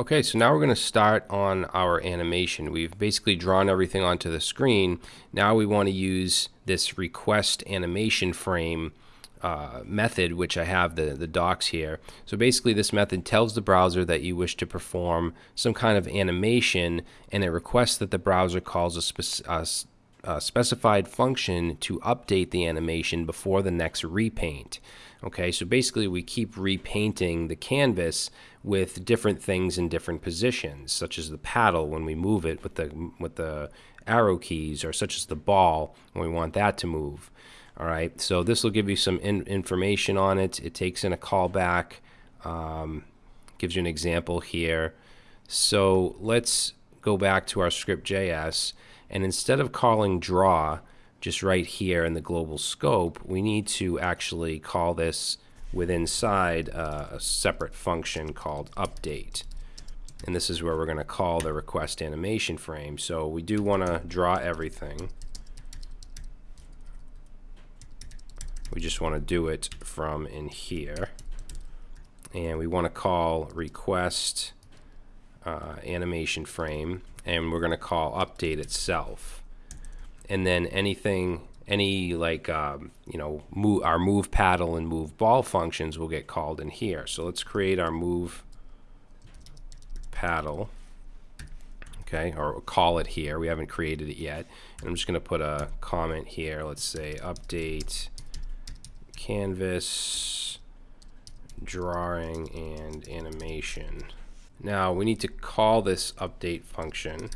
Okay, so now we're going to start on our animation. We've basically drawn everything onto the screen. Now we want to use this request animation frame uh, method, which I have the, the docs here. So basically this method tells the browser that you wish to perform some kind of animation and it requests that the browser calls a, spec a specified function to update the animation before the next repaint. Okay, so basically we keep repainting the canvas with different things in different positions, such as the paddle when we move it with the with the arrow keys, or such as the ball when we want that to move. All right, so this will give you some in information on it. It takes in a callback, um, gives you an example here. So let's go back to our script.js, and instead of calling draw, just right here in the global scope, we need to actually call this with inside uh, a separate function called update. And this is where we're going to call the request animation frame. So we do want to draw everything. We just want to do it from in here. And we want to call request uh, animation frame. And we're going to call update itself. And then anything any like um, you know move our move paddle and move ball functions will get called in here. So let's create our move paddle okay or call it here. We haven't created it yet. And I'm just gonna put a comment here. Let's say update canvas drawing and animation now we need to call this update function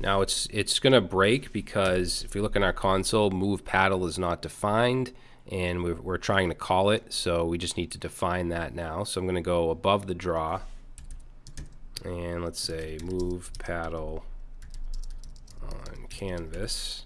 now it's it's going to break because if you look in our console, move paddle is not defined and we're, we're trying to call it. So we just need to define that now. So I'm going to go above the draw and let's say move paddle on canvas.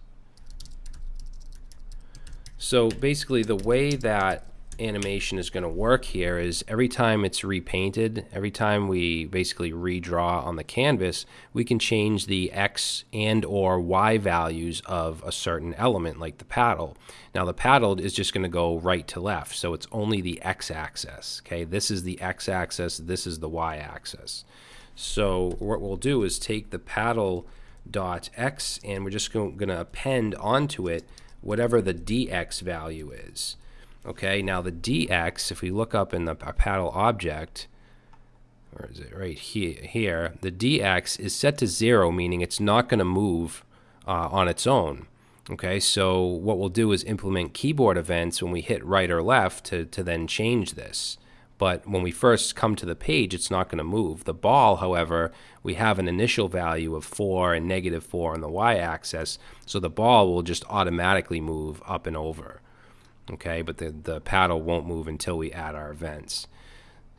So basically the way that animation is going to work here is every time it's repainted, every time we basically redraw on the canvas, we can change the X and or Y values of a certain element like the paddle. Now the paddle is just going to go right to left, so it's only the X axis. Okay, this is the X axis, this is the Y axis. So what we'll do is take the paddle dot X and we're just going to append onto it whatever the DX value is. Okay, now the dx, if we look up in the paddle object, where is it? Right here, here, the dx is set to zero, meaning it's not going to move uh, on its own. Okay, so what we'll do is implement keyboard events when we hit right or left to, to then change this. But when we first come to the page, it's not going to move. The ball, however, we have an initial value of 4 and negative 4 on the y-axis, so the ball will just automatically move up and over okay? But the, the paddle won't move until we add our events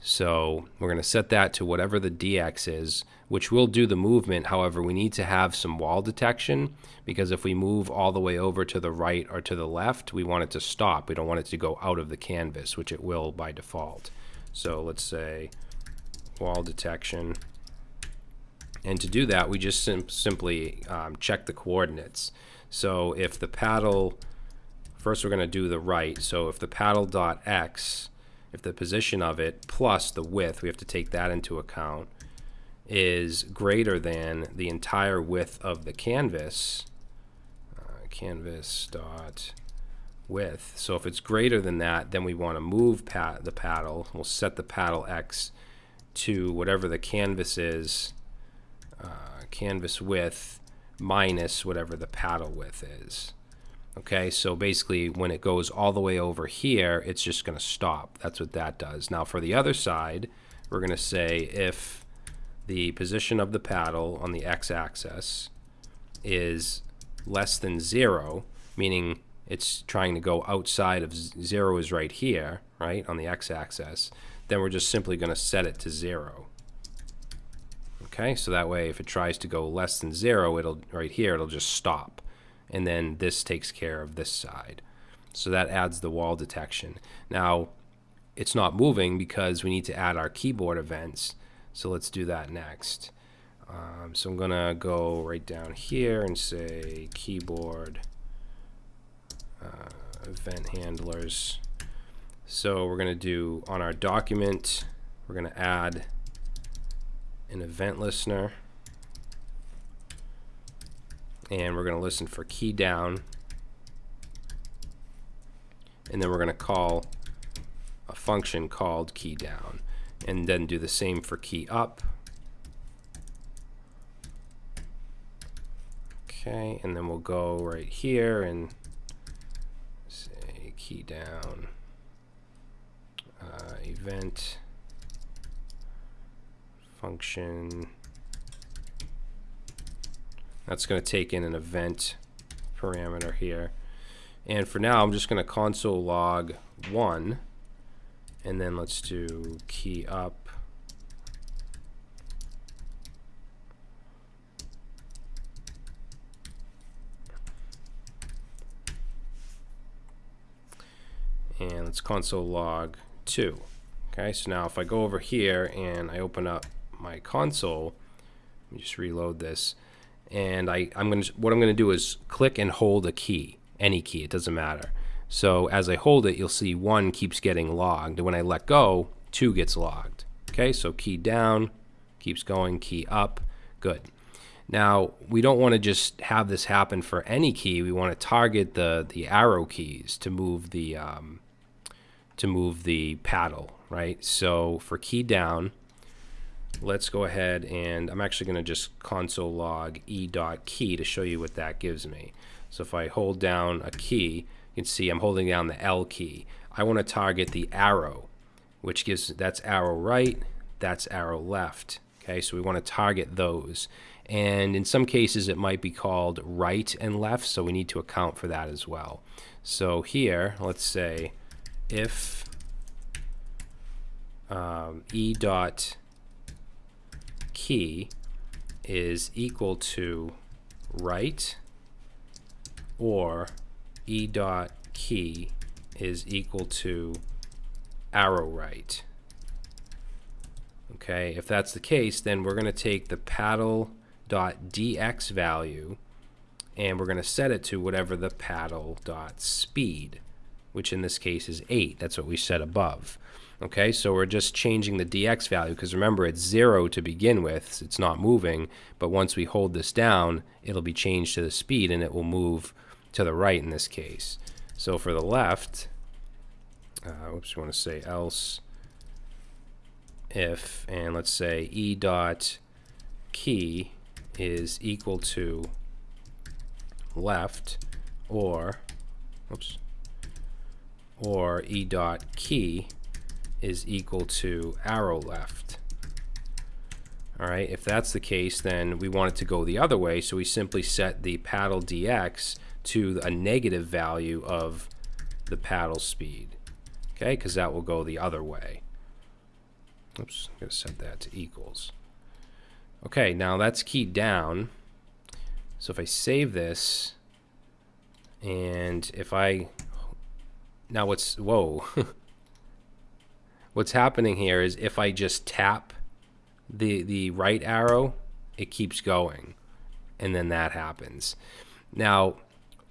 so we're going to set that to whatever the dx is which will do the movement. However we need to have some wall detection because if we move all the way over to the right or to the left we want it to stop. We don't want it to go out of the canvas which it will by default. So let's say wall detection. And to do that we just sim simply um, check the coordinates. So if the paddle First, we're going to do the right. So if the paddle dot x, if the position of it plus the width, we have to take that into account, is greater than the entire width of the canvas, uh, canvas dot width. So if it's greater than that, then we want to move the paddle. We'll set the paddle x to whatever the canvas is, uh, canvas width minus whatever the paddle width is. Okay, so basically when it goes all the way over here, it's just going to stop. That's what that does. Now for the other side, we're going to say if the position of the paddle on the x-axis is less than zero, meaning it's trying to go outside of zero is right here, right, on the x-axis, then we're just simply going to set it to zero. Okay, so that way if it tries to go less than zero, it'll right here, it'll just stop and then this takes care of this side. So that adds the wall detection. Now, it's not moving because we need to add our keyboard events. So let's do that next. Um, so I'm going to go right down here and say keyboard uh, event handlers. So we're going to do on our document, we're going to add an event listener. And we're going to listen for key down. And then we're going to call a function called key down. And then do the same for key up. Okay, and then we'll go right here and say key down uh, event function. That's going to take in an event parameter here. And for now, I'm just going to console log 1. And then let's do key up and let's console log 2. Okay, so now if I go over here and I open up my console, let me just reload this, and I, I'm going to, what I'm going to do is click and hold a key, any key, it doesn't matter. So as I hold it, you'll see 1 keeps getting logged, and when I let go, 2 gets logged. Okay, so key down, keeps going, key up, good. Now, we don't want to just have this happen for any key. We want to target the, the arrow keys to move the, um, to move the paddle, right? So for key down, let's go ahead and I'm actually going to just console log e dot key to show you what that gives me. So if I hold down a key, you can see I'm holding down the L key. I want to target the arrow, which gives that's arrow right, that's arrow left. Okay, so we want to target those. And in some cases, it might be called right and left, so we need to account for that as well. So here, let's say if um, e dot key is equal to right or e dot key is equal to arrow right. Okay, if that's the case, then we're going to take the paddle dot dx value and we're going to set it to whatever the paddle dot speed which in this case is 8. That's what we set above. Okay, so we're just changing the dx value because remember it's 0 to begin with. so It's not moving, but once we hold this down, it'll be changed to the speed and it will move to the right in this case. So for the left, uh, oops, we want to say else if, and let's say e dot key is equal to left or, oops, or e dot key is equal to arrow left. All right, if that's the case, then we want it to go the other way, so we simply set the paddle dx to a negative value of the paddle speed, okay, because that will go the other way. Oops, I'm going to set that to equals. Okay, now that's keyed down. So if I save this, and if I now what's, whoa. what's happening here is if I just tap the, the right arrow, it keeps going. And then that happens. Now,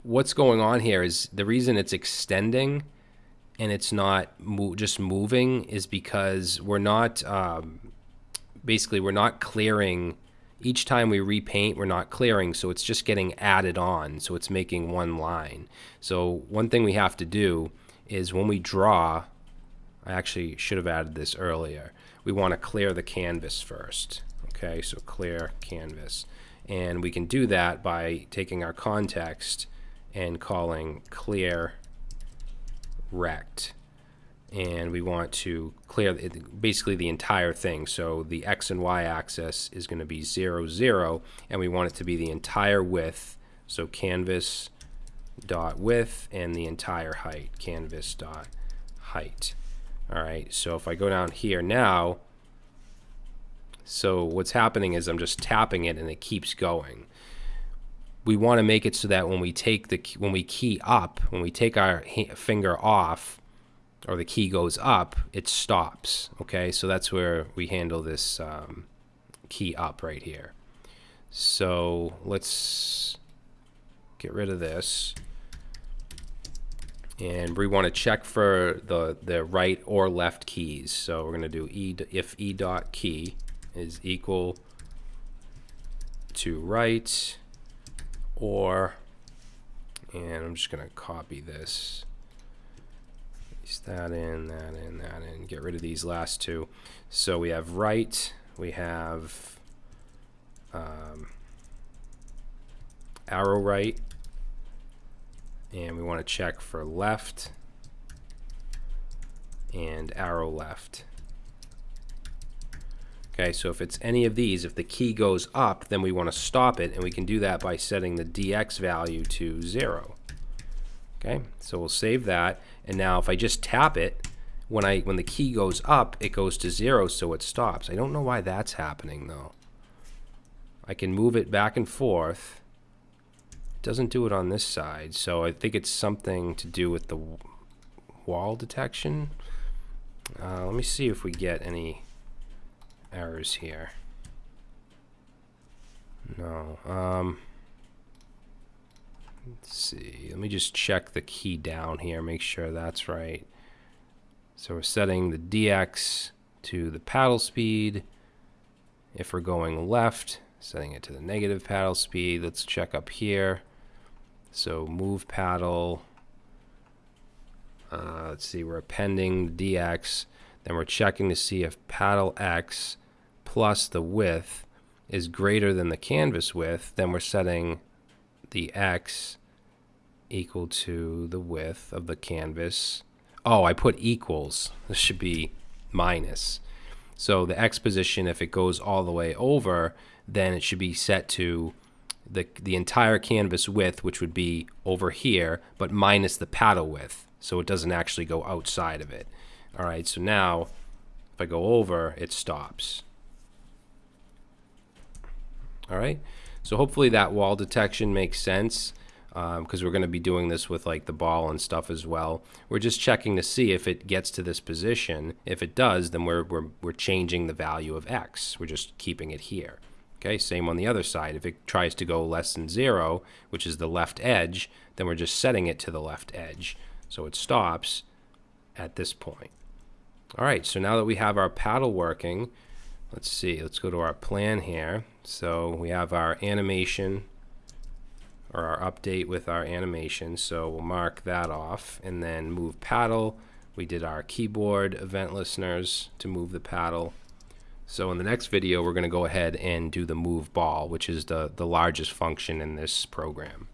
what's going on here is the reason it's extending and it's not mo just moving is because we're not, um, basically, we're not clearing each time we repaint, we're not clearing, so it's just getting added on, so it's making one line. So one thing we have to do is when we draw, I actually should have added this earlier, we want to clear the canvas first. Okay, so clear canvas. And we can do that by taking our context and calling clear rect. And we want to clear basically the entire thing. So the x and y axis is going to be 0, 0, and we want it to be the entire width. So canvas dot width and the entire height, canvas dot height. All right, so if I go down here now, so what's happening is I'm just tapping it and it keeps going. We want to make it so that when we take the when we key up, when we take our finger off, or the key goes up, it stops. Okay, so that's where we handle this um, key up right here. So let's get rid of this. And we want to check for the, the right or left keys. So we're going to do e if e dot key is equal to right or and I'm just gonna copy this paste that in that in that in get rid of these last two so we have right we have um, arrow right and we want to check for left and arrow left Okay, so if it's any of these, if the key goes up, then we want to stop it, and we can do that by setting the dx value to 0. Okay, so we'll save that, and now if I just tap it, when I when the key goes up, it goes to 0, so it stops. I don't know why that's happening, though. I can move it back and forth. Doesn't do it on this side, so I think it's something to do with the wall detection. Uh, let me see if we get any errors here. No. Um, let's see. Let me just check the key down here, make sure that's right. So we're setting the DX to the paddle speed. If we're going left, setting it to the negative paddle speed. Let's check up here. So move paddle. Uh, let's see, we're appending DX. Then we're checking to see if paddle X plus the width is greater than the canvas width, then we're setting the x equal to the width of the canvas. Oh, I put equals. This should be minus. So the x position, if it goes all the way over, then it should be set to the, the entire canvas width, which would be over here, but minus the paddle width. So it doesn't actually go outside of it. All right, so now if I go over, it stops. All right. So hopefully that wall detection makes sense because um, we're going to be doing this with like the ball and stuff as well. We're just checking to see if it gets to this position. If it does, then we're, we're, we're changing the value of x. We're just keeping it here. Okay, same on the other side. If it tries to go less than zero, which is the left edge, then we're just setting it to the left edge. So it stops at this point. All right, so now that we have our paddle working, let's see, let's go to our plan here. So we have our animation or our update with our animation. So we'll mark that off and then move paddle. We did our keyboard event listeners to move the paddle. So in the next video, we're going to go ahead and do the move ball, which is the, the largest function in this program.